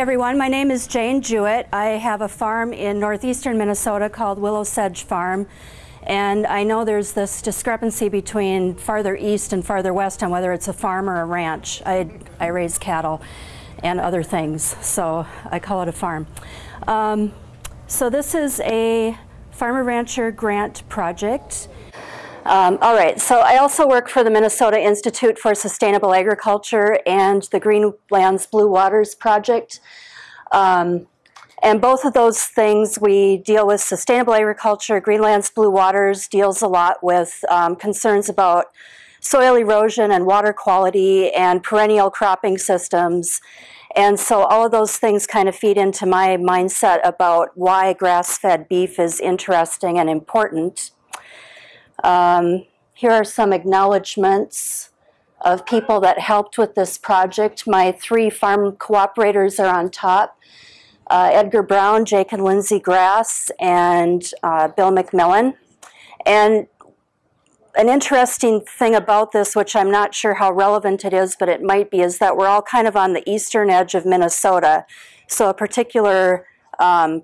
everyone, my name is Jane Jewett. I have a farm in northeastern Minnesota called Willow Sedge Farm. And I know there's this discrepancy between farther east and farther west on whether it's a farm or a ranch. I, I raise cattle and other things, so I call it a farm. Um, so this is a Farmer Rancher grant project. Um, all right, so I also work for the Minnesota Institute for Sustainable Agriculture and the Green Lands Blue Waters Project. Um, and both of those things, we deal with sustainable agriculture. Green Lands Blue Waters deals a lot with um, concerns about soil erosion and water quality and perennial cropping systems. And so all of those things kind of feed into my mindset about why grass-fed beef is interesting and important. Um, here are some acknowledgments of people that helped with this project. My three farm cooperators are on top. Uh, Edgar Brown, Jake and Lindsay Grass, and uh, Bill McMillan. And an interesting thing about this, which I'm not sure how relevant it is, but it might be, is that we're all kind of on the eastern edge of Minnesota. So a particular, um,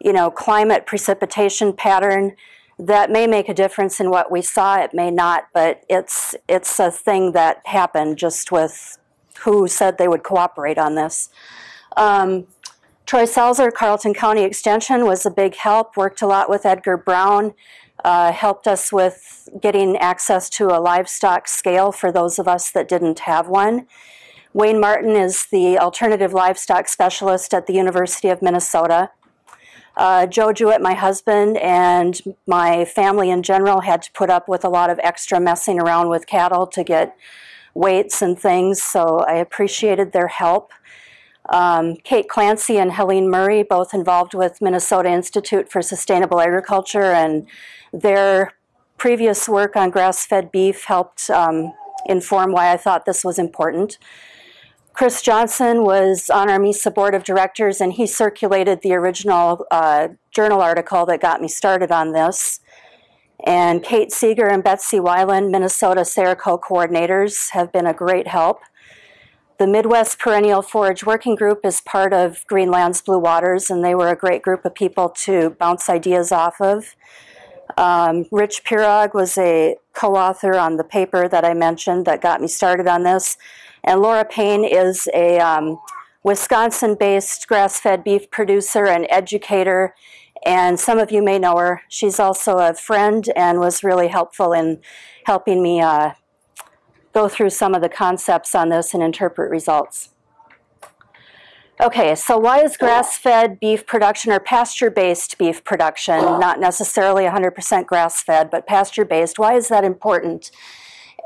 you know, climate precipitation pattern that may make a difference in what we saw. It may not, but it's it's a thing that happened just with who said they would cooperate on this. Um, Troy Salzer, Carlton County Extension, was a big help. Worked a lot with Edgar Brown. Uh, helped us with getting access to a livestock scale for those of us that didn't have one. Wayne Martin is the alternative livestock specialist at the University of Minnesota. Uh, Joe Jewett, my husband, and my family in general had to put up with a lot of extra messing around with cattle to get weights and things, so I appreciated their help. Um, Kate Clancy and Helene Murray, both involved with Minnesota Institute for Sustainable Agriculture, and their previous work on grass-fed beef helped um, inform why I thought this was important. Chris Johnson was on our MISA board of directors and he circulated the original uh, journal article that got me started on this. And Kate Seeger and Betsy Weiland, Minnesota SARECO coordinators, have been a great help. The Midwest Perennial Forage Working Group is part of Green Lands Blue Waters, and they were a great group of people to bounce ideas off of. Um, Rich Pirog was a co-author on the paper that I mentioned that got me started on this. And Laura Paine is a um, Wisconsin-based grass-fed beef producer and educator. And some of you may know her. She's also a friend and was really helpful in helping me uh, go through some of the concepts on this and interpret results. Okay, so why is grass-fed beef production or pasture-based beef production, not necessarily 100% grass-fed, but pasture-based, why is that important?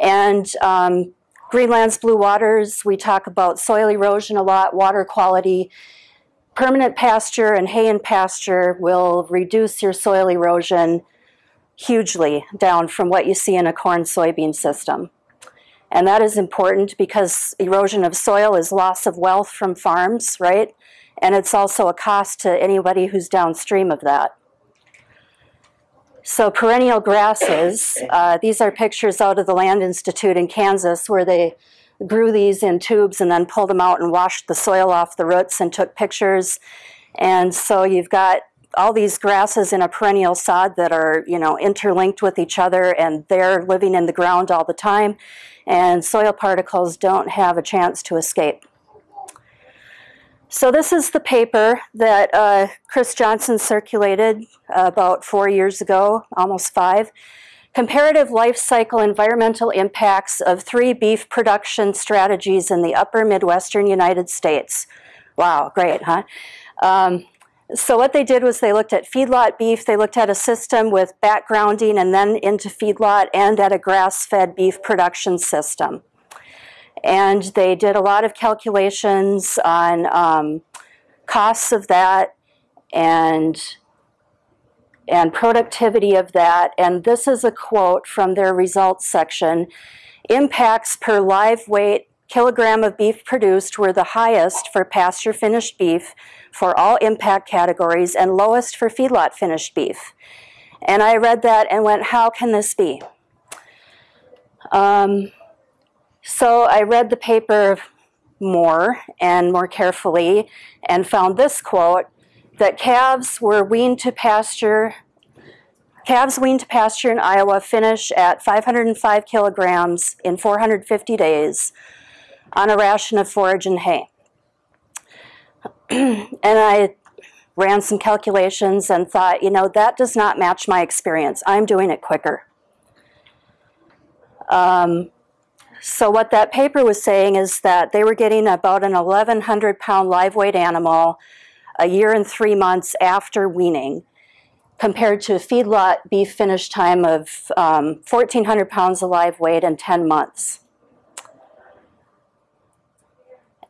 And um, Green Lands Blue Waters, we talk about soil erosion a lot, water quality. Permanent pasture and hay and pasture will reduce your soil erosion hugely down from what you see in a corn soybean system. And that is important because erosion of soil is loss of wealth from farms, right? And it's also a cost to anybody who's downstream of that. So perennial grasses, uh, these are pictures out of the Land Institute in Kansas where they grew these in tubes and then pulled them out and washed the soil off the roots and took pictures. And so you've got all these grasses in a perennial sod that are, you know, interlinked with each other and they're living in the ground all the time. And soil particles don't have a chance to escape. So this is the paper that uh, Chris Johnson circulated about four years ago, almost five. Comparative life cycle environmental impacts of three beef production strategies in the upper Midwestern United States. Wow, great, huh? Um, so what they did was they looked at feedlot beef, they looked at a system with backgrounding and then into feedlot and at a grass-fed beef production system. And they did a lot of calculations on um, costs of that and, and productivity of that. And this is a quote from their results section. Impacts per live weight kilogram of beef produced were the highest for pasture finished beef for all impact categories and lowest for feedlot finished beef. And I read that and went, how can this be? Um, so I read the paper more and more carefully and found this quote that calves were weaned to pasture calves weaned to pasture in Iowa finish at 505 kilograms in 450 days on a ration of forage and hay. And I ran some calculations and thought, you know, that does not match my experience. I'm doing it quicker. Um, so what that paper was saying is that they were getting about an 1,100 pound live weight animal a year and three months after weaning, compared to a feedlot beef finish time of um, 1,400 pounds of live weight in 10 months.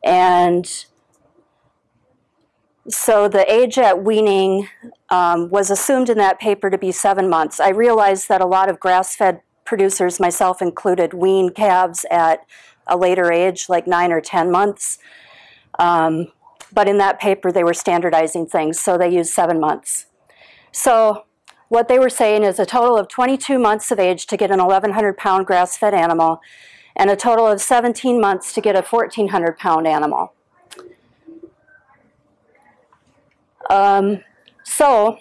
And so the age at weaning um, was assumed in that paper to be seven months. I realized that a lot of grass-fed producers, myself included, wean calves at a later age, like nine or 10 months. Um, but in that paper, they were standardizing things, so they used seven months. So what they were saying is a total of 22 months of age to get an 1,100 pound grass-fed animal, and a total of 17 months to get a 1,400 pound animal. Um, so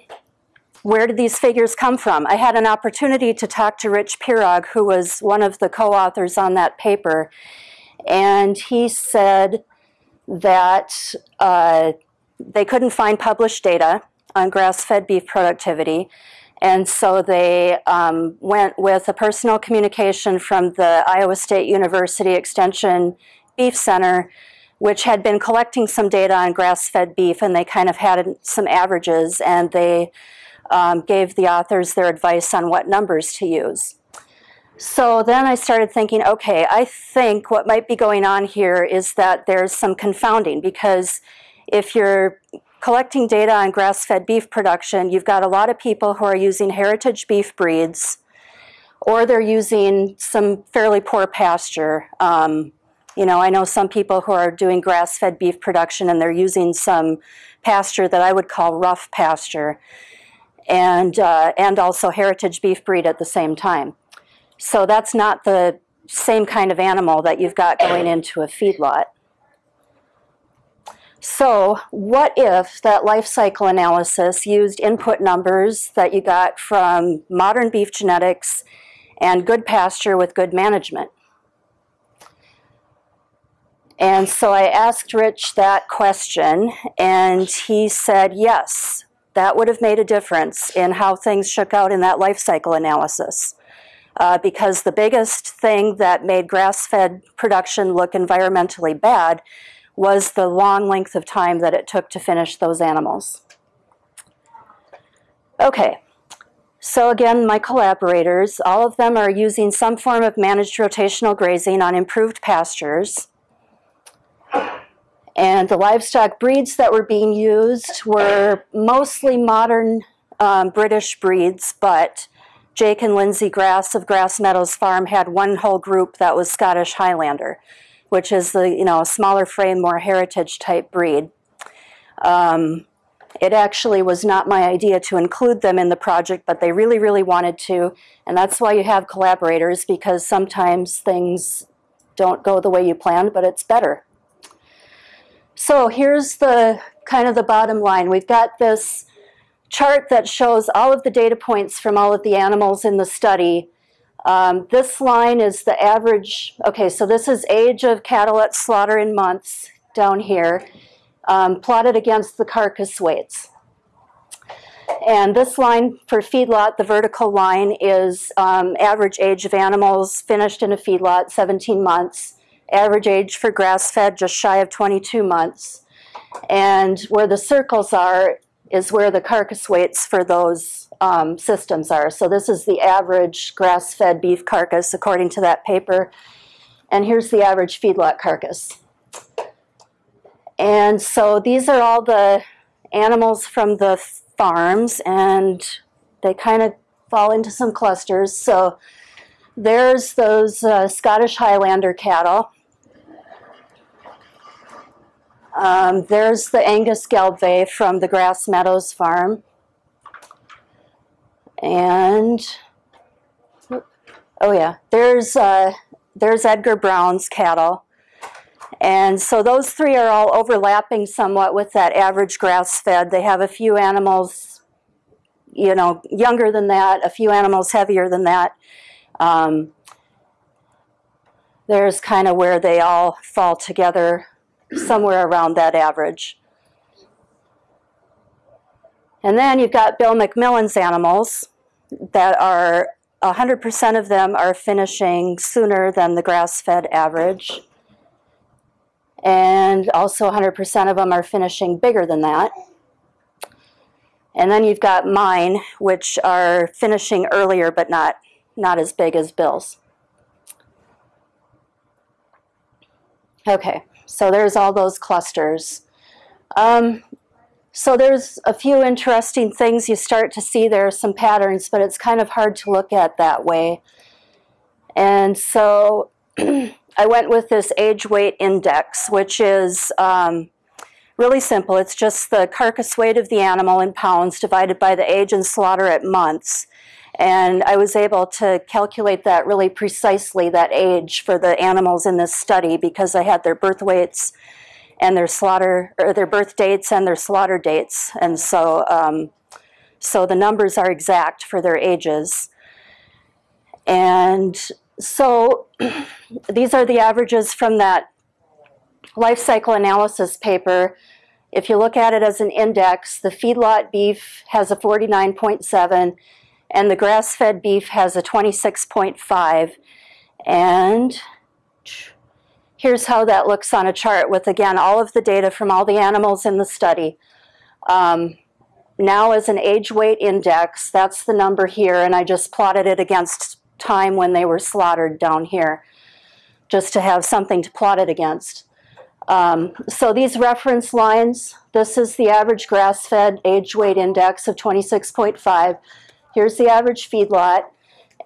where did these figures come from? I had an opportunity to talk to Rich Pirog, who was one of the co-authors on that paper, and he said that uh, they couldn't find published data on grass-fed beef productivity, and so they um, went with a personal communication from the Iowa State University Extension Beef Center which had been collecting some data on grass-fed beef, and they kind of had some averages, and they um, gave the authors their advice on what numbers to use. So then I started thinking, okay, I think what might be going on here is that there's some confounding because if you're collecting data on grass-fed beef production, you've got a lot of people who are using heritage beef breeds or they're using some fairly poor pasture. Um, you know, I know some people who are doing grass-fed beef production and they're using some pasture that I would call rough pasture and, uh, and also heritage beef breed at the same time. So that's not the same kind of animal that you've got going into a feedlot. So what if that life cycle analysis used input numbers that you got from modern beef genetics and good pasture with good management? And so I asked Rich that question, and he said yes, that would have made a difference in how things shook out in that life cycle analysis. Uh, because the biggest thing that made grass-fed production look environmentally bad was the long length of time that it took to finish those animals. Okay, so again, my collaborators, all of them are using some form of managed rotational grazing on improved pastures. And the livestock breeds that were being used were mostly modern um, British breeds, but Jake and Lindsay Grass of Grass Meadows Farm had one whole group that was Scottish Highlander, which is the you know smaller frame, more heritage type breed. Um, it actually was not my idea to include them in the project, but they really, really wanted to, and that's why you have collaborators because sometimes things don't go the way you planned, but it's better. So here's the kind of the bottom line. We've got this chart that shows all of the data points from all of the animals in the study. Um, this line is the average, okay, so this is age of cattle at slaughter in months down here, um, plotted against the carcass weights. And this line for feedlot, the vertical line, is um, average age of animals finished in a feedlot, 17 months average age for grass-fed just shy of 22 months. And where the circles are is where the carcass weights for those um, systems are. So this is the average grass-fed beef carcass according to that paper. And here's the average feedlot carcass. And so these are all the animals from the farms and they kind of fall into some clusters. So there's those uh, Scottish Highlander cattle. Um, there's the Angus Gelbvieh from the Grass Meadows farm. And, oh yeah, there's, uh, there's Edgar Brown's cattle. And so those three are all overlapping somewhat with that average grass fed. They have a few animals, you know, younger than that, a few animals heavier than that. Um, there's kind of where they all fall together, somewhere around that average. And then you've got Bill McMillan's animals that are 100% of them are finishing sooner than the grass fed average. And also 100% of them are finishing bigger than that. And then you've got mine, which are finishing earlier but not, not as big as Bill's. Okay, so there's all those clusters. Um, so there's a few interesting things you start to see there are some patterns, but it's kind of hard to look at that way. And so I went with this age weight index, which is um, really simple. It's just the carcass weight of the animal in pounds divided by the age and slaughter at months. And I was able to calculate that really precisely, that age for the animals in this study, because I had their birth weights and their slaughter or their birth dates and their slaughter dates, and so um, so the numbers are exact for their ages. And so these are the averages from that life cycle analysis paper. If you look at it as an index, the feedlot beef has a 49.7 and the grass-fed beef has a 26.5. And Here's how that looks on a chart with, again, all of the data from all the animals in the study. Um, now as an age weight index, that's the number here, and I just plotted it against time when they were slaughtered down here, just to have something to plot it against. Um, so these reference lines, this is the average grass-fed age weight index of 26.5. Here's the average feedlot.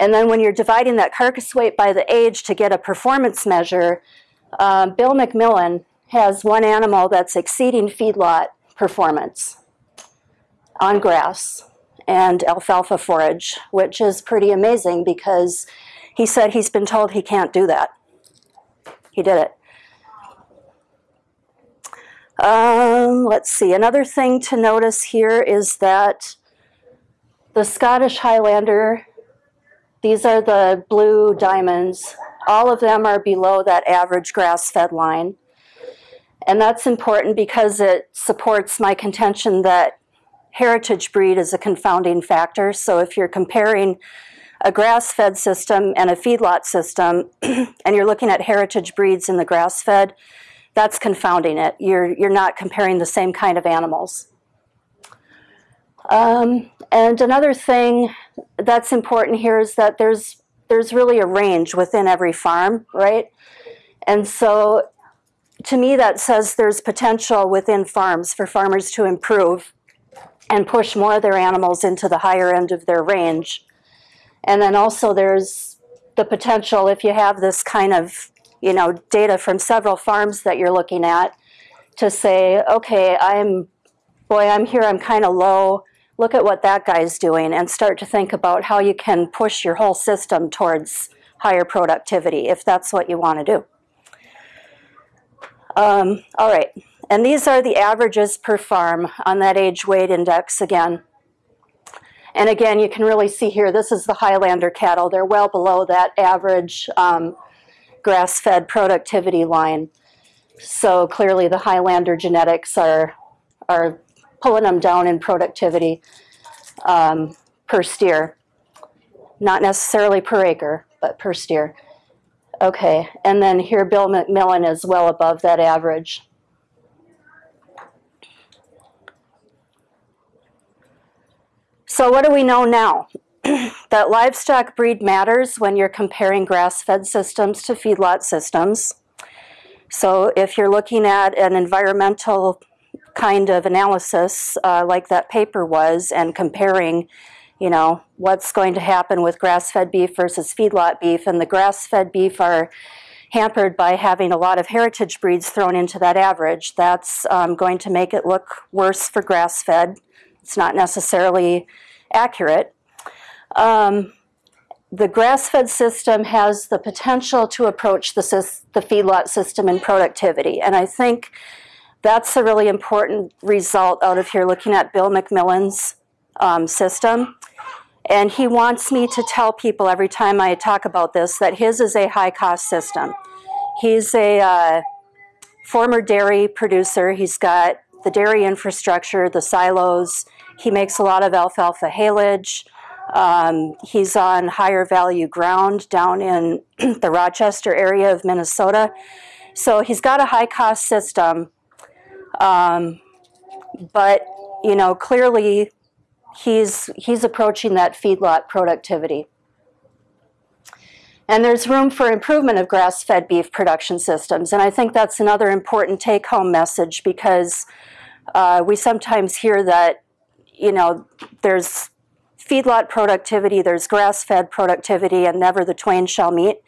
And then when you're dividing that carcass weight by the age to get a performance measure, uh, Bill McMillan has one animal that's exceeding feedlot performance on grass and alfalfa forage, which is pretty amazing because he said he's been told he can't do that. He did it. Um, let's see, another thing to notice here is that the Scottish Highlander, these are the blue diamonds, all of them are below that average grass-fed line. And that's important because it supports my contention that heritage breed is a confounding factor. So if you're comparing a grass-fed system and a feedlot system, and you're looking at heritage breeds in the grass-fed, that's confounding it. You're, you're not comparing the same kind of animals. Um, and another thing that's important here is that there's there's really a range within every farm, right? And so to me, that says there's potential within farms for farmers to improve and push more of their animals into the higher end of their range. And then also there's the potential if you have this kind of you know data from several farms that you're looking at to say, okay, I'm boy, I'm here, I'm kind of low look at what that guy's doing and start to think about how you can push your whole system towards higher productivity if that's what you want to do. Um, all right, and these are the averages per farm on that age weight index again. And again, you can really see here, this is the Highlander cattle. They're well below that average um, grass-fed productivity line. So clearly the Highlander genetics are, are pulling them down in productivity um, per steer. Not necessarily per acre, but per steer. Okay, and then here Bill McMillan is well above that average. So what do we know now? that livestock breed matters when you're comparing grass-fed systems to feedlot systems. So if you're looking at an environmental kind of analysis uh, like that paper was and comparing you know what's going to happen with grass-fed beef versus feedlot beef. And the grass-fed beef are hampered by having a lot of heritage breeds thrown into that average. That's um, going to make it look worse for grass-fed. It's not necessarily accurate. Um, the grass-fed system has the potential to approach the, the feedlot system in productivity. And I think that's a really important result out of here looking at Bill McMillan's um, system. And he wants me to tell people every time I talk about this that his is a high cost system. He's a uh, former dairy producer. He's got the dairy infrastructure, the silos. He makes a lot of alfalfa haylage. Um, he's on higher value ground down in the Rochester area of Minnesota. So he's got a high cost system. Um, but, you know, clearly he's, he's approaching that feedlot productivity. And there's room for improvement of grass-fed beef production systems. And I think that's another important take-home message because uh, we sometimes hear that, you know, there's feedlot productivity, there's grass-fed productivity, and never the twain shall meet.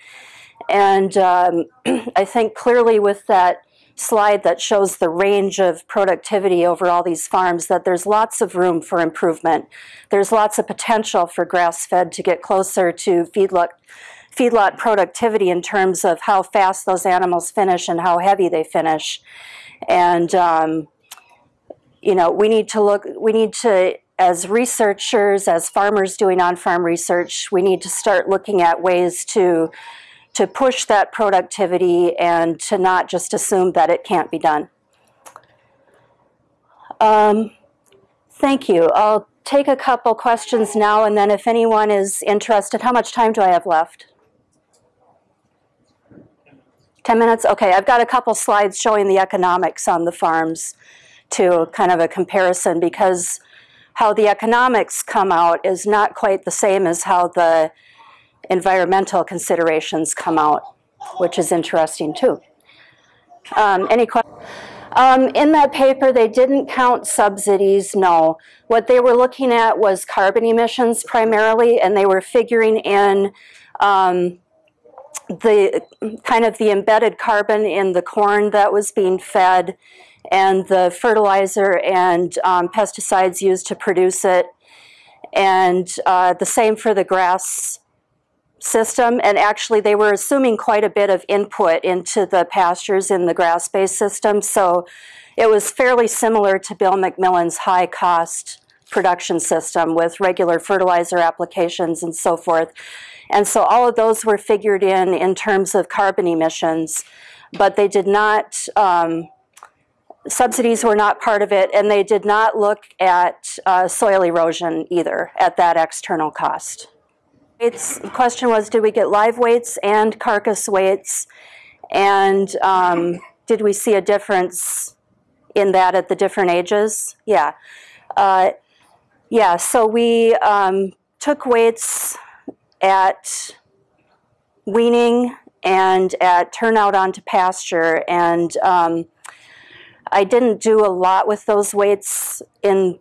And um, I think clearly with that slide that shows the range of productivity over all these farms that there's lots of room for improvement. There's lots of potential for grass-fed to get closer to feedlot, feedlot productivity in terms of how fast those animals finish and how heavy they finish. And, um, you know, we need to look, we need to as researchers, as farmers doing on-farm research, we need to start looking at ways to to push that productivity and to not just assume that it can't be done. Um, thank you. I'll take a couple questions now, and then if anyone is interested, how much time do I have left? 10 minutes? Okay, I've got a couple slides showing the economics on the farms to kind of a comparison because how the economics come out is not quite the same as how the environmental considerations come out, which is interesting too. Um, any questions? Um, in that paper, they didn't count subsidies, no. What they were looking at was carbon emissions primarily, and they were figuring in um, the kind of the embedded carbon in the corn that was being fed and the fertilizer and um, pesticides used to produce it. And uh, the same for the grass system. And actually, they were assuming quite a bit of input into the pastures in the grass-based system. So it was fairly similar to Bill McMillan's high cost production system with regular fertilizer applications and so forth. And so all of those were figured in in terms of carbon emissions, but they did not um, subsidies were not part of it, and they did not look at uh, soil erosion either at that external cost. Its question was, did we get live weights and carcass weights, and um, did we see a difference in that at the different ages? Yeah. Uh, yeah, so we um, took weights at weaning and at turnout onto pasture, and um, I didn't do a lot with those weights in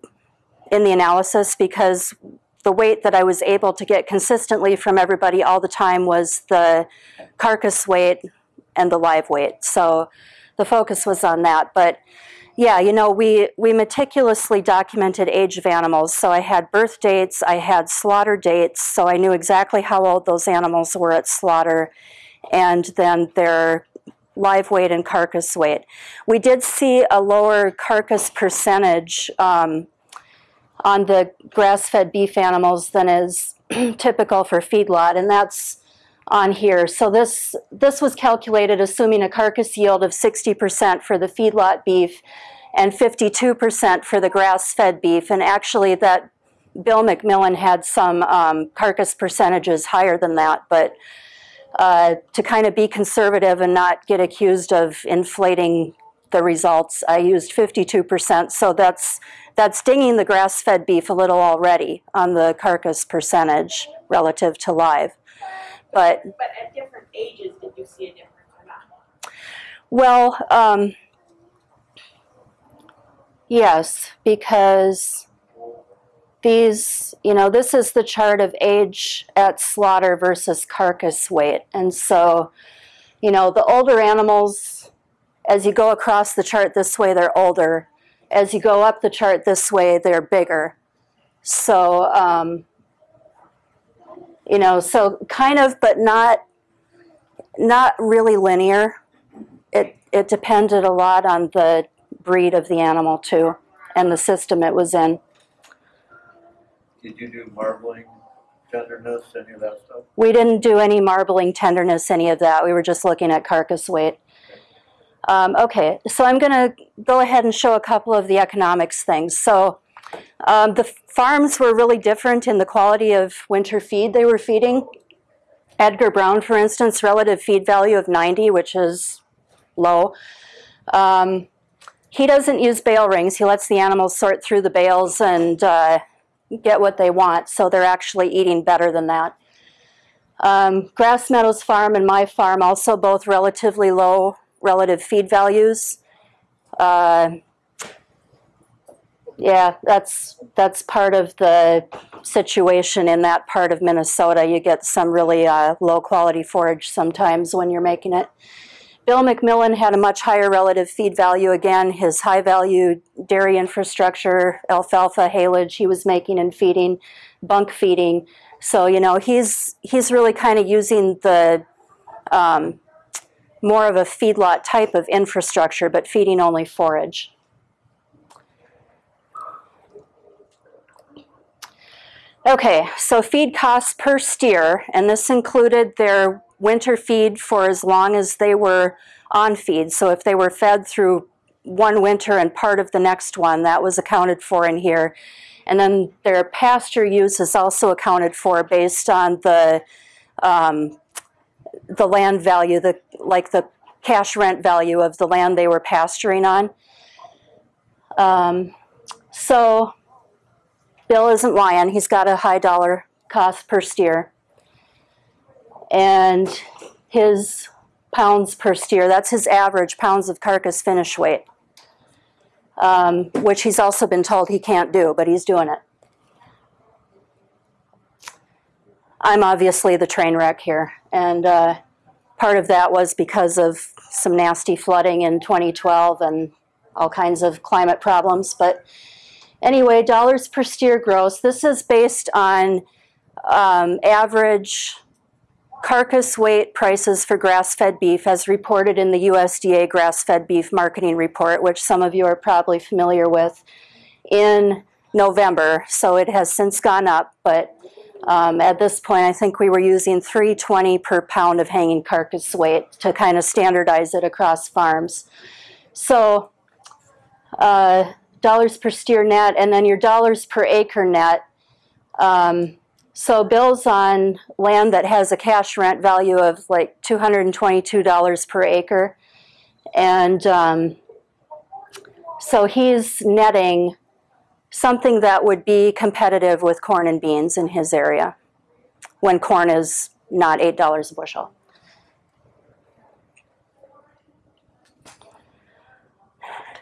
in the analysis because the weight that I was able to get consistently from everybody all the time was the carcass weight and the live weight. So the focus was on that. But yeah, you know, we, we meticulously documented age of animals. So I had birth dates, I had slaughter dates, so I knew exactly how old those animals were at slaughter, and then their live weight and carcass weight. We did see a lower carcass percentage um, on the grass-fed beef animals than is typical for feedlot, and that's on here. So this, this was calculated assuming a carcass yield of 60% for the feedlot beef and 52% for the grass-fed beef, and actually that Bill McMillan had some um, carcass percentages higher than that, but uh, to kind of be conservative and not get accused of inflating the results, I used 52%. So that's that's dinging the grass-fed beef a little already on the carcass percentage relative to live. But, but at different ages, did you see a difference or not? Well, um, yes, because these, you know, this is the chart of age at slaughter versus carcass weight. And so, you know, the older animals, as you go across the chart this way, they're older. As you go up the chart this way, they're bigger. So, um, You know, so kind of, but not not really linear. It it depended a lot on the breed of the animal too, and the system it was in. Did you do marbling, tenderness, any of that stuff? We didn't do any marbling, tenderness, any of that. We were just looking at carcass weight. Um, okay, so I'm going to go ahead and show a couple of the economics things. So um, the farms were really different in the quality of winter feed they were feeding. Edgar Brown, for instance, relative feed value of 90, which is low. Um, he doesn't use bale rings. He lets the animals sort through the bales and uh, get what they want, so they're actually eating better than that. Um, Grass Meadows Farm and my farm also both relatively low relative feed values. Uh, yeah, that's that's part of the situation in that part of Minnesota. You get some really uh, low quality forage sometimes when you're making it. Bill McMillan had a much higher relative feed value. Again, his high value dairy infrastructure, alfalfa, haylage, he was making and feeding, bunk feeding. So you know he's he's really kind of using the um, more of a feedlot type of infrastructure, but feeding only forage. Okay, so feed costs per steer, and this included their winter feed for as long as they were on feed. So if they were fed through one winter and part of the next one, that was accounted for in here. And then their pasture use is also accounted for based on the um, the land value, the like the cash rent value of the land they were pasturing on. Um, so Bill isn't lying. He's got a high dollar cost per steer. And his pounds per steer, that's his average pounds of carcass finish weight, um, which he's also been told he can't do, but he's doing it. I'm obviously the train wreck here. And uh, part of that was because of some nasty flooding in 2012 and all kinds of climate problems. But Anyway, dollars per steer gross. This is based on um, average carcass weight prices for grass-fed beef as reported in the USDA grass-fed beef marketing report, which some of you are probably familiar with, in November. So it has since gone up, but um, at this point I think we were using 320 per pound of hanging carcass weight to kind of standardize it across farms. So uh, dollars per steer net, and then your dollars per acre net. Um, so Bill's on land that has a cash rent value of like $222 per acre. And um, so he's netting something that would be competitive with corn and beans in his area when corn is not $8 a bushel.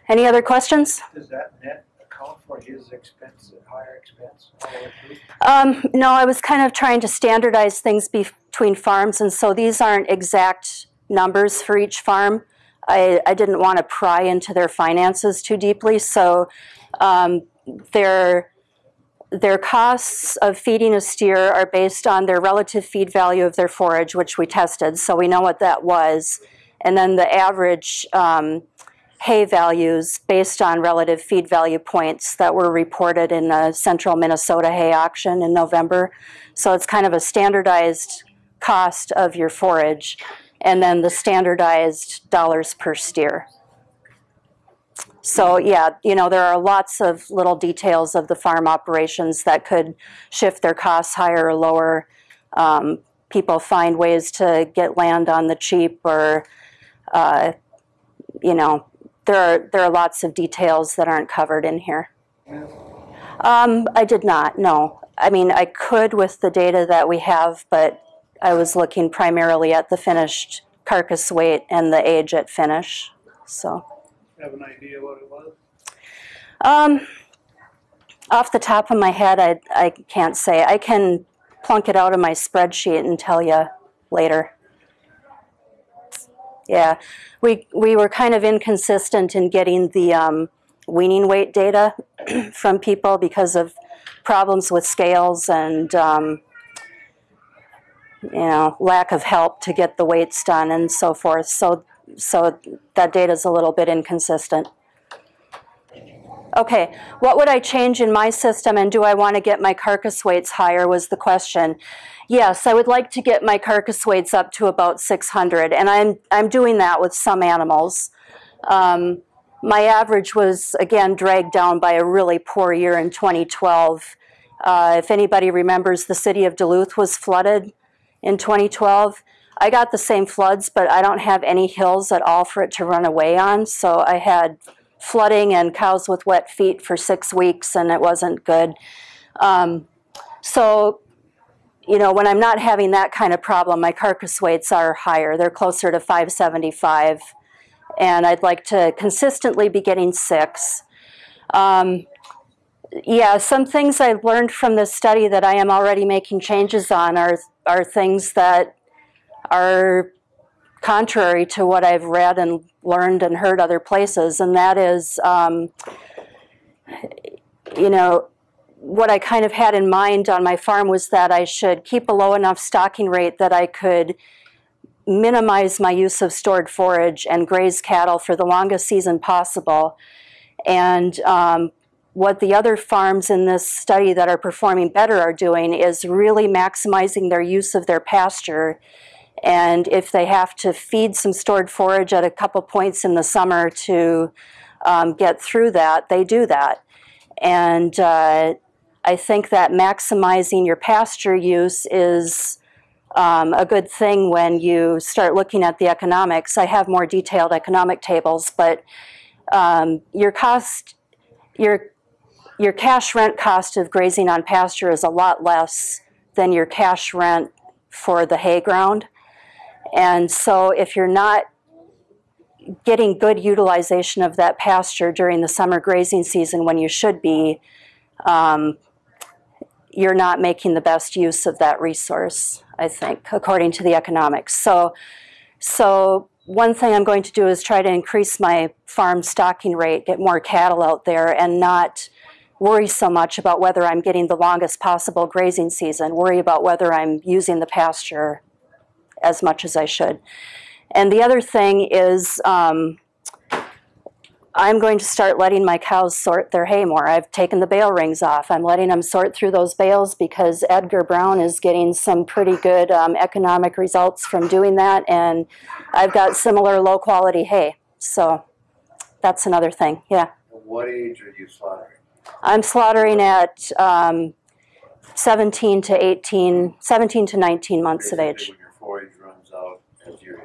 Any other questions? Does that net account for his expense, higher expense? Um, no, I was kind of trying to standardize things between farms, and so these aren't exact numbers for each farm. I, I didn't want to pry into their finances too deeply, so um, their their costs of feeding a steer are based on their relative feed value of their forage, which we tested, so we know what that was, and then the average um, hay values based on relative feed value points that were reported in the central Minnesota hay auction in November. So it's kind of a standardized cost of your forage and then the standardized dollars per steer. So yeah, you know, there are lots of little details of the farm operations that could shift their costs higher or lower. Um, people find ways to get land on the cheap or, uh, you know, there are, there are lots of details that aren't covered in here. Um, I did not, no. I mean, I could with the data that we have, but I was looking primarily at the finished carcass weight and the age at finish, so. Have an idea what it was? Um, off the top of my head, I, I can't say. I can plunk it out of my spreadsheet and tell you later. Yeah, we, we were kind of inconsistent in getting the um, weaning weight data from people because of problems with scales and um, you know, lack of help to get the weights done and so forth. So, so that data is a little bit inconsistent. Okay, what would I change in my system and do I want to get my carcass weights higher was the question. Yes, I would like to get my carcass weights up to about 600 and I'm, I'm doing that with some animals. Um, my average was again dragged down by a really poor year in 2012. Uh, if anybody remembers, the city of Duluth was flooded in 2012. I got the same floods, but I don't have any hills at all for it to run away on. So I had flooding and cows with wet feet for six weeks, and it wasn't good. Um, so, you know, when I'm not having that kind of problem, my carcass weights are higher. They're closer to 575 and I'd like to consistently be getting six. Um, yeah, some things I've learned from this study that I am already making changes on are, are things that are contrary to what I've read and learned and heard other places, and that is, um, you know, what I kind of had in mind on my farm was that I should keep a low enough stocking rate that I could minimize my use of stored forage and graze cattle for the longest season possible. And um, what the other farms in this study that are performing better are doing is really maximizing their use of their pasture. And if they have to feed some stored forage at a couple points in the summer to um, get through that, they do that. And uh, I think that maximizing your pasture use is um, a good thing when you start looking at the economics. I have more detailed economic tables, but um, your cost, your your cash rent cost of grazing on pasture is a lot less than your cash rent for the hay ground. And so if you're not getting good utilization of that pasture during the summer grazing season when you should be, um, you're not making the best use of that resource. I think, according to the economics. So, so one thing I'm going to do is try to increase my farm stocking rate, get more cattle out there, and not worry so much about whether I'm getting the longest possible grazing season, worry about whether I'm using the pasture as much as I should. And the other thing is um, I'm going to start letting my cows sort their hay more. I've taken the bale rings off. I'm letting them sort through those bales because Edgar Brown is getting some pretty good um, economic results from doing that, and I've got similar low quality hay. So that's another thing, yeah. What age are you slaughtering? I'm slaughtering at um, 17 to 18, 17 to 19 months of age. When your forage runs out as year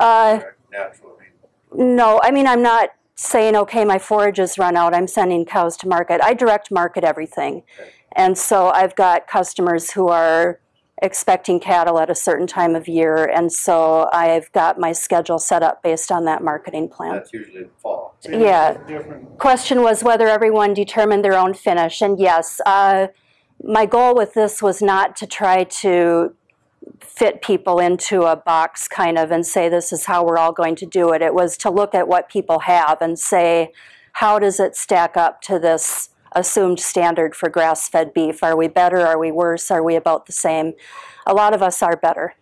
Uh, natural, I mean, No, I mean, I'm not saying, okay, my forage has run out, I'm sending cows to market. I direct market everything. Okay. And so I've got customers who are expecting cattle at a certain time of year, and so I've got my schedule set up based on that marketing plan. that's usually in the fall. Yeah. Different, Question was whether everyone determined their own finish, and yes, uh, my goal with this was not to try to fit people into a box kind of and say this is how we're all going to do it. It was to look at what people have and say, how does it stack up to this assumed standard for grass fed beef? Are we better? Are we worse? Are we about the same? A lot of us are better.